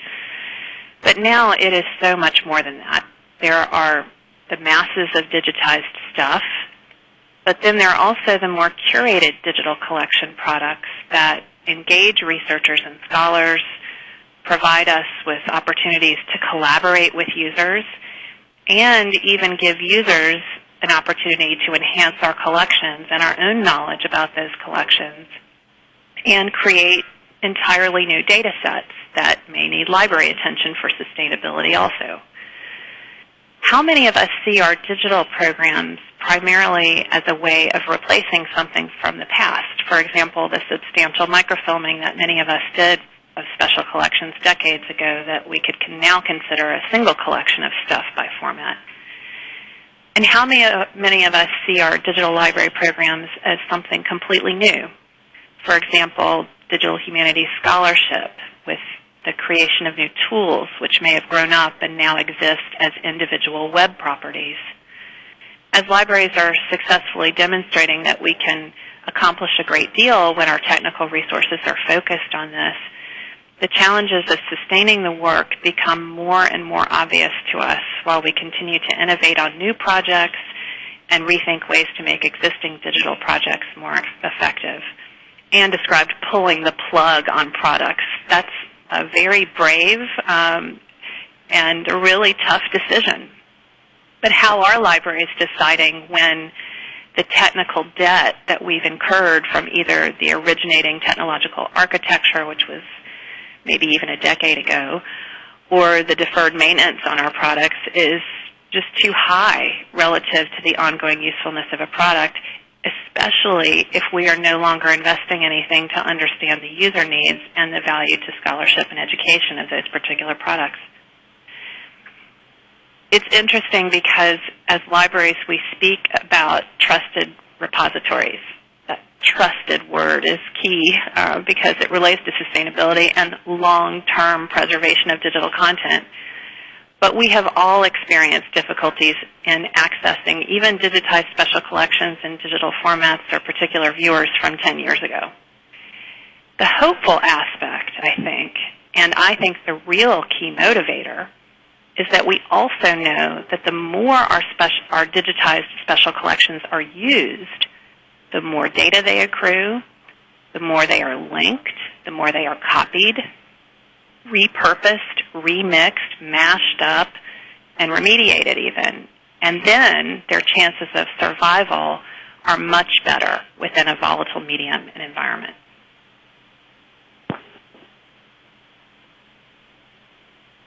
But now it is so much more than that. There are the masses of digitized stuff, But then there are also the more curated digital collection products that engage researchers and scholars, provide us with opportunities to collaborate with users, and even give users an opportunity to enhance our collections and our own knowledge about those collections and create entirely new data sets that may need library attention for sustainability also. How many of us see our digital programs primarily as a way of replacing something from the past? For example, the substantial microfilming that many of us did of special collections decades ago that we could now consider a single collection of stuff by format. And how many, uh, many of us see our digital library programs as something completely new? For example, digital humanities scholarship with the creation of new tools which may have grown up and now exist as individual web properties. As libraries are successfully demonstrating that we can accomplish a great deal when our technical resources are focused on this, the challenges of sustaining the work become more and more obvious to us while we continue to innovate on new projects and rethink ways to make existing digital projects more effective. Anne described pulling the plug on products. That's a very brave um, and a really tough decision. But how are libraries deciding when the technical debt that we've incurred from either the originating technological architecture, which was maybe even a decade ago, or the deferred maintenance on our products is just too high relative to the ongoing usefulness of a product, especially if we are no longer investing anything to understand the user needs and the value to scholarship and education of those particular products. It's interesting because as libraries we speak about trusted repositories trusted word is key uh, because it relates to sustainability and long-term preservation of digital content. But we have all experienced difficulties in accessing even digitized special collections in digital formats or particular viewers from 10 years ago. The hopeful aspect, I think, and I think the real key motivator, is that we also know that the more our, special, our digitized special collections are used, the more data they accrue, the more they are linked, the more they are copied, repurposed, remixed, mashed up, and remediated even. And then their chances of survival are much better within a volatile medium and environment.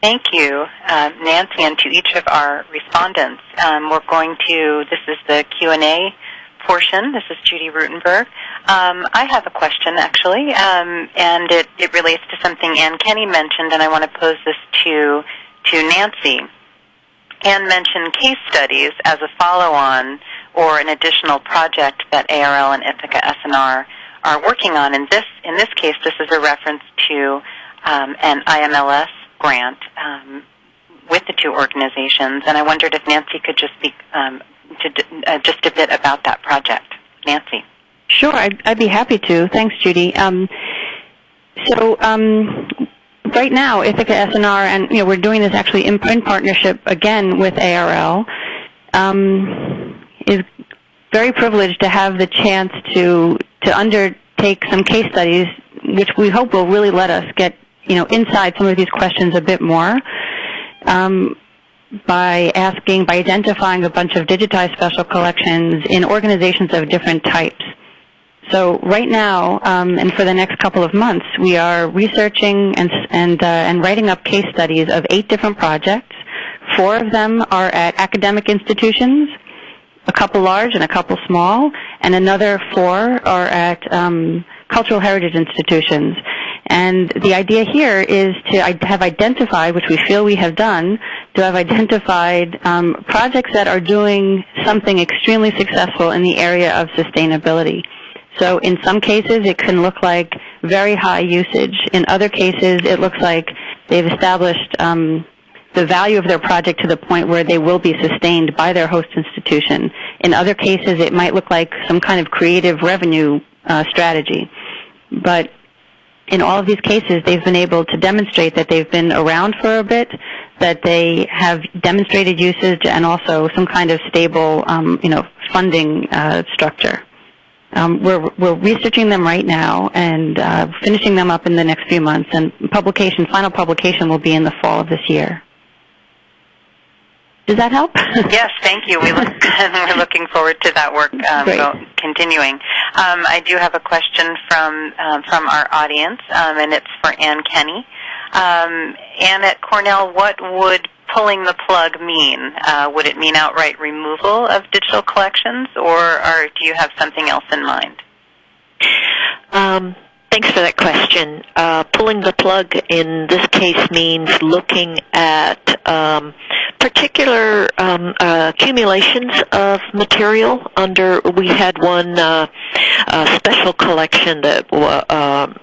Thank you, uh, Nancy, and to each of our respondents. Um, we're going to, this is the Q&A portion. This is Judy Ruttenberg. Um, I have a question, actually, um, and it, it relates to something Anne Kenney mentioned, and I want to pose this to, to Nancy. Anne mentioned case studies as a follow-on or an additional project that ARL and Ithaka S&R are working on. In this, in this case, this is a reference to um, an IMLS grant um, with the two organizations, and I wondered if Nancy could just speak um, to uh, just a bit about that project. Nancy. Sure, I'd, I'd be happy to. Thanks, Judy. Um, so um, right now, Ithaka S&R, and you know, we're doing this actually in, in partnership again with ARL, um, is very privileged to have the chance to to undertake some case studies, which we hope will really let us get you know inside some of these questions a bit more. Um, by asking, by identifying a bunch of digitized special collections in organizations of different types. So right now, um, and for the next couple of months, we are researching and and uh, and writing up case studies of eight different projects. Four of them are at academic institutions, a couple large and a couple small, and another four are at um, cultural heritage institutions. And the idea here is to have identified, which we feel we have done, to have identified um, projects that are doing something extremely successful in the area of sustainability. So in some cases, it can look like very high usage. In other cases, it looks like they've established um, the value of their project to the point where they will be sustained by their host institution. In other cases, it might look like some kind of creative revenue uh, strategy. But in all of these cases, they've been able to demonstrate that they've been around for a bit, that they have demonstrated usage, and also some kind of stable, um, you know, funding uh, structure. Um, we're, we're researching them right now and uh, finishing them up in the next few months, and publication, final publication will be in the fall of this year. Does that help? yes, thank you. We look, [LAUGHS] we're looking forward to that work um, go, continuing. Um, I do have a question from um, from our audience, um, and it's for Anne Kenney. Um, Ann at Cornell, what would pulling the plug mean? Uh, would it mean outright removal of digital collections, or, or do you have something else in mind? Um, thanks for that question. Uh, pulling the plug in this case means looking at um, particular um, uh, accumulations of material. Under we had one uh, uh, special collection that. Uh,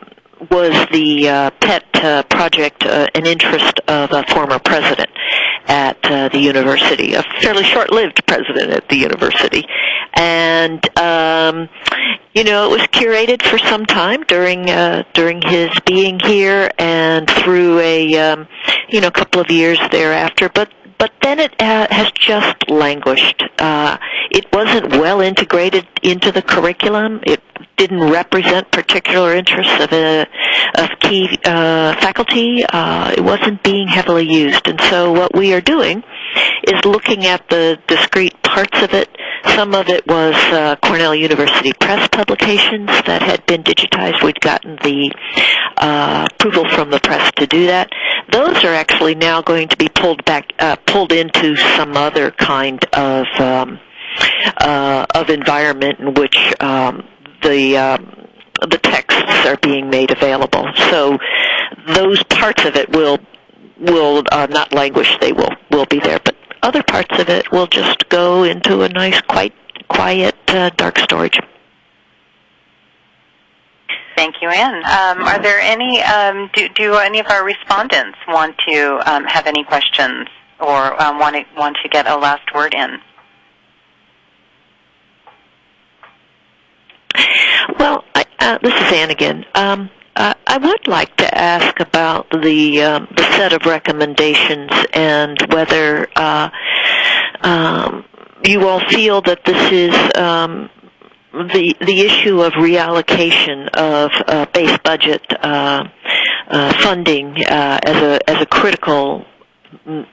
was the uh, pet uh, project an interest of a former president at the university, a fairly short-lived president at the university, and um, you know it was curated for some time during during his being here and through a um, you know couple of years thereafter, but but then it uh, has just languished. Uh, it wasn't well integrated into the curriculum. It didn't represent particular interests of a of key uh, faculty. Uh, it wasn't being heavily used, and so what we are doing is looking at the discrete parts of it. Some of it was uh, Cornell University Press publications that had been digitized. We'd gotten the uh, approval from the press to do that. Those are actually now going to be pulled back, uh, pulled into some other kind of um, uh, of environment in which um, the um, the texts are being made available. So those parts of it will will uh, not languish; they will will be there. But other parts of it will just go into a nice, quite quiet, uh, dark storage. Thank you, Anne. Um, are there any? Um, do, do any of our respondents want to um, have any questions or um, want to want to get a last word in? Well, I, uh, this is Anne again. Uh, I would like to ask about the um, the set of recommendations and whether uh, um, you all feel that this is um, the the issue of reallocation of uh, base budget uh, uh, funding uh, as a as a critical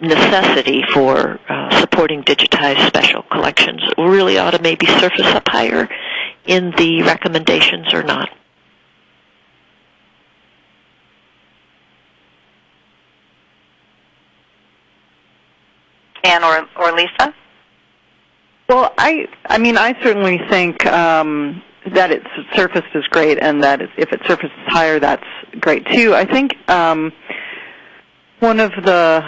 necessity for uh, supporting digitized special collections really ought to maybe surface up higher in the recommendations or not. Anne or, or Lisa? Well, I I mean I certainly think um, that it's surfaced is great, and that if it surfaces higher, that's great too. I think um, one of the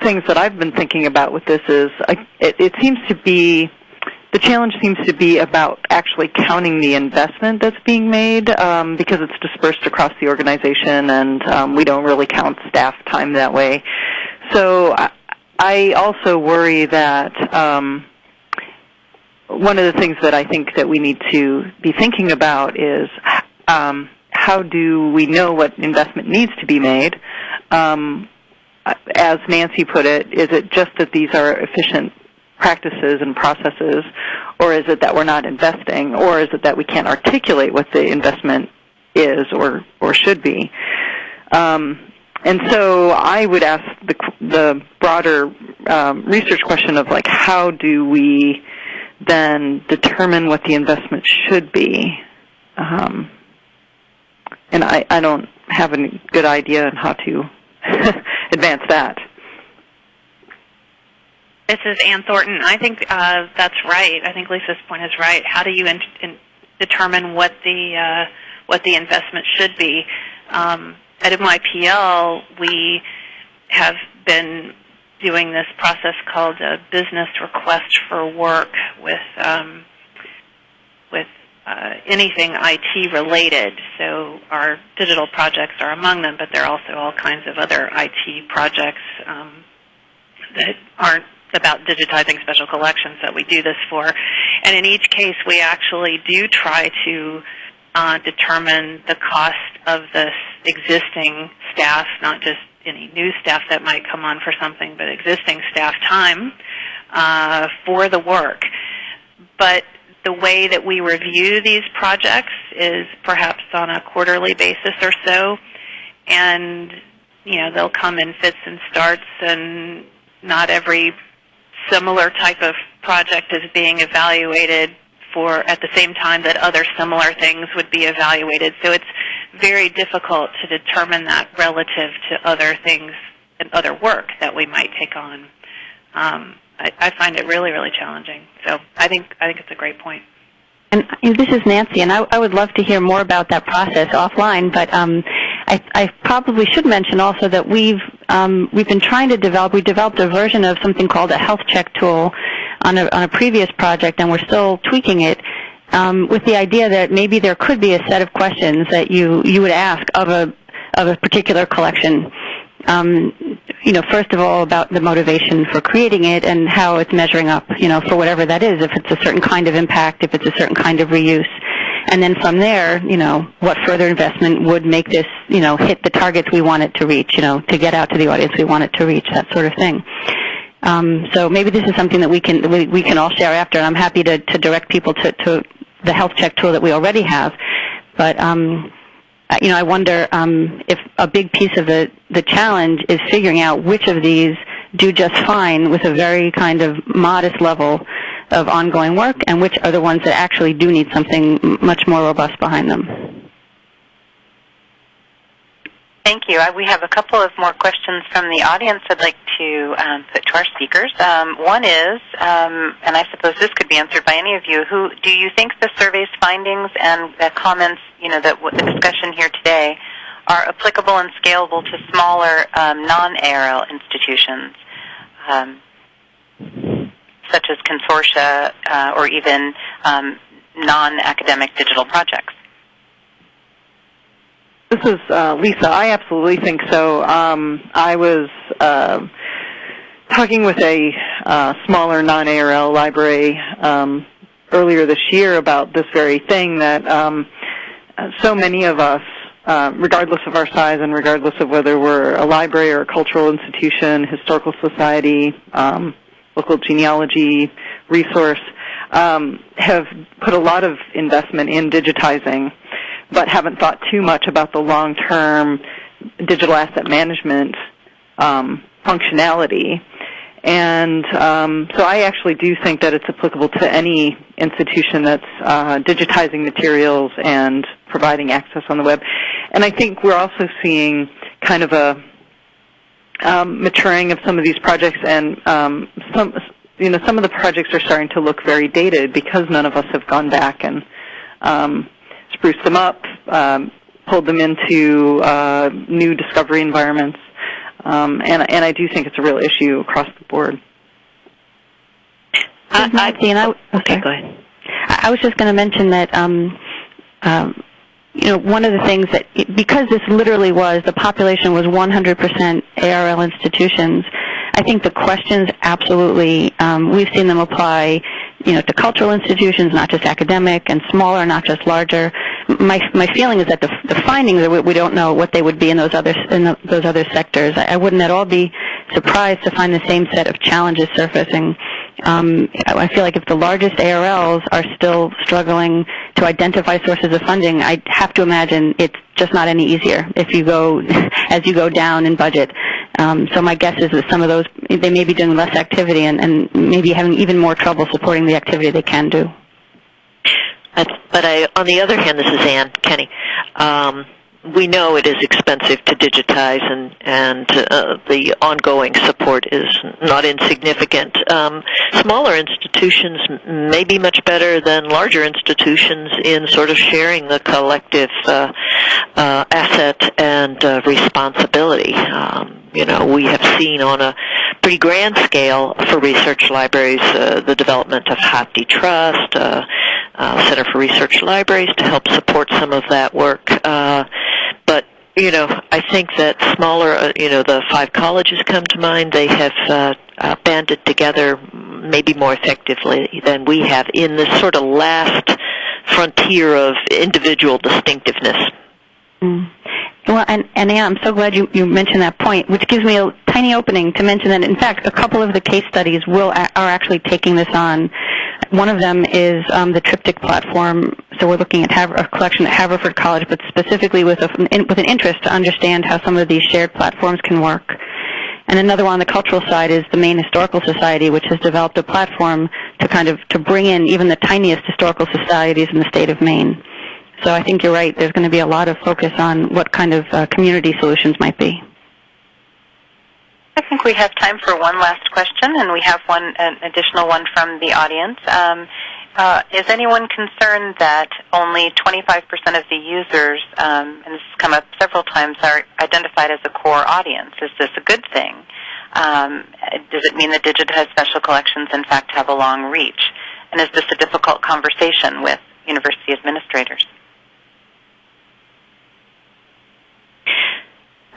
things that I've been thinking about with this is I, it, it seems to be the challenge seems to be about actually counting the investment that's being made um, because it's dispersed across the organization, and um, we don't really count staff time that way. So I, I also worry that. Um, one of the things that I think that we need to be thinking about is um, how do we know what investment needs to be made? Um, as Nancy put it, is it just that these are efficient practices and processes, or is it that we're not investing, or is it that we can't articulate what the investment is or or should be? Um, and so I would ask the, the broader um, research question of like, how do we then determine what the investment should be. Um, and I, I don't have a good idea on how to [LAUGHS] advance that. This is Ann Thornton. I think uh, that's right. I think Lisa's point is right. How do you in, in determine what the uh, what the investment should be? Um, at NYPL, we have been doing this process called a business request for work with um, with uh, anything IT related. So our digital projects are among them, but there are also all kinds of other IT projects um, that aren't about digitizing special collections that we do this for. And in each case, we actually do try to uh, determine the cost of this existing staff, not just any new staff that might come on for something, but existing staff time uh, for the work. but the way that we review these projects is perhaps on a quarterly basis or so, and you know they'll come in fits and starts, and not every similar type of project is being evaluated for at the same time that other similar things would be evaluated. So it's very difficult to determine that relative to other things and other work that we might take on. Um, I, I find it really, really challenging. So I think I think it's a great point. And this is Nancy, and I, I would love to hear more about that process offline. But um, I, I probably should mention also that we've um, we've been trying to develop. We developed a version of something called a health check tool on a, on a previous project, and we're still tweaking it. Um, with the idea that maybe there could be a set of questions that you you would ask of a of a particular collection. Um, you know, first of all, about the motivation for creating it and how it's measuring up, you know, for whatever that is, if it's a certain kind of impact, if it's a certain kind of reuse. And then from there, you know, what further investment would make this, you know, hit the targets we want it to reach, you know, to get out to the audience we want it to reach, that sort of thing. Um, so maybe this is something that we can we, we can all share after, and I'm happy to, to direct people to, to the health check tool that we already have. But um, you know, I wonder um, if a big piece of the the challenge is figuring out which of these do just fine with a very kind of modest level of ongoing work, and which are the ones that actually do need something much more robust behind them. Thank you. We have a couple of more questions from the audience I'd like to um, put to our speakers. Um, one is, um, and I suppose this could be answered by any of you, who do you think the survey's findings and the comments, you know, that the discussion here today are applicable and scalable to smaller um, non-ARL institutions, um, such as consortia uh, or even um, non-academic digital projects? This is uh, Lisa. I absolutely think so. Um, I was uh, talking with a uh, smaller non-ARL library um, earlier this year about this very thing that um, so many of us, uh, regardless of our size and regardless of whether we're a library or a cultural institution, historical society, um, local genealogy resource, um, have put a lot of investment in digitizing but haven't thought too much about the long-term digital asset management um, functionality. And um, so I actually do think that it's applicable to any institution that's uh, digitizing materials and providing access on the web. And I think we're also seeing kind of a um, maturing of some of these projects, and um, some you know some of the projects are starting to look very dated because none of us have gone back and um, spruced them up, um, pulled them into uh, new discovery environments, um, and, and I do think it's a real issue across the board. I, I, I, okay, go ahead. I was just going to mention that um, um, you know one of the things that because this literally was the population was 100% ARL institutions. I think the questions absolutely um, we've seen them apply you know, to cultural institutions, not just academic, and smaller, not just larger. My my feeling is that the, the findings are we, we don't know what they would be in those other in the, those other sectors. I, I wouldn't at all be surprised to find the same set of challenges surfacing. Um, I feel like if the largest ARLs are still struggling to identify sources of funding, I have to imagine it's just not any easier if you go [LAUGHS] as you go down in budget. Um, so my guess is that some of those they may be doing less activity and, and maybe having even more trouble supporting the activity they can do. But I, on the other hand, this is Anne Kenney. Um, we know it is expensive to digitize, and and uh, the ongoing support is not insignificant. Um, smaller institutions may be much better than larger institutions in sort of sharing the collective uh, uh, asset and uh, responsibility. Um, you know, we have seen on a pretty grand scale for research libraries uh, the development of HathiTrust, uh, uh, Center for Research Libraries, to help support some of that work. Uh, but you know, I think that smaller, uh, you know, the five colleges come to mind. They have uh, uh, banded together maybe more effectively than we have in this sort of last frontier of individual distinctiveness. Mm. Well, and, and I'm so glad you, you mentioned that point, which gives me a tiny opening to mention that, in fact, a couple of the case studies will are actually taking this on One of them is um, the Triptych platform. So we're looking at Haver- a collection at Haverford College, but specifically with, a, with an interest to understand how some of these shared platforms can work. And another one on the cultural side is the Maine Historical Society, which has developed a platform to kind of to bring in even the tiniest historical societies in the state of Maine. So I think you're right. There's going to be a lot of focus on what kind of uh, community solutions might be. I think we have time for one last question, and we have one an additional one from the audience. Um, uh, is anyone concerned that only 25% of the users, um, and this has come up several times, are identified as a core audience? Is this a good thing? Um, does it mean that digitized special collections, in fact, have a long reach? And is this a difficult conversation with university administrators?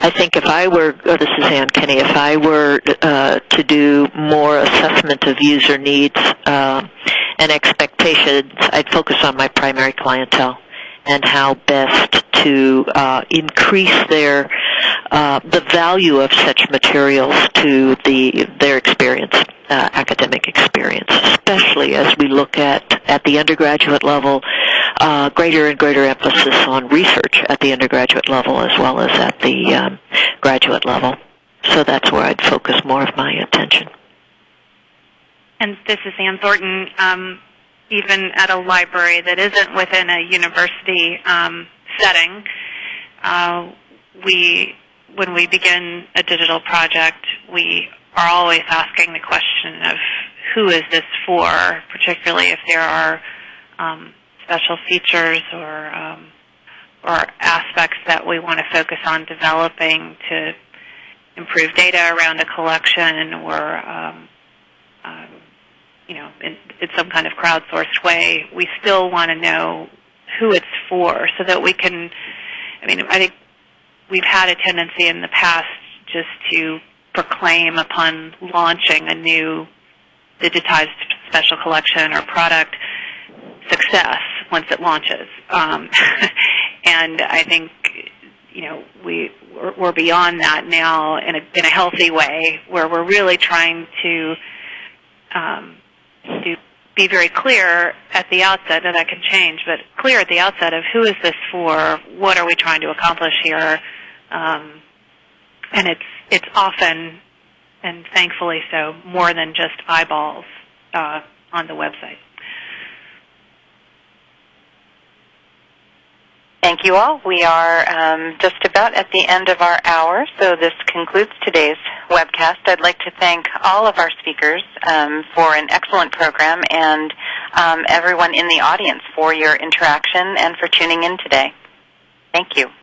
I think if I were, this is Anne Kenney, if I were uh, to do more assessment of user needs uh, and expectations, I'd focus on my primary clientele and how best to uh, increase their uh, the value of such materials to the their experience, uh, academic experience, especially as we look at at the undergraduate level, uh, greater and greater emphasis on research at the undergraduate level as well as at the um, graduate level. So that's where I'd focus more of my attention. And this is Ann Thornton. Um, even at a library that isn't within a university um, setting, uh, we, when we begin a digital project, we are always asking the question of who is this for, particularly if there are um, special features or um, or aspects that we want to focus on developing to improve data around a collection or um, um, you know in, in some kind of crowdsourced way. We still want to know who it's for so that we can. I mean, I think we've had a tendency in the past just to proclaim upon launching a new digitized special collection or product success once it launches. Um, [LAUGHS] and I think you know we we're, we're beyond that now in a in a healthy way, where we're really trying to um, to be very clear at the outset, and that can change, but clear at the outset of who is this for, what are we trying to accomplish here, um, and it's it's often and thankfully so more than just eyeballs uh, on the website. Thank you all. We are um, just about at the end of our hour, so this concludes today's webcast. I'd like to thank all of our speakers um, for an excellent program and um, everyone in the audience for your interaction and for tuning in today. Thank you.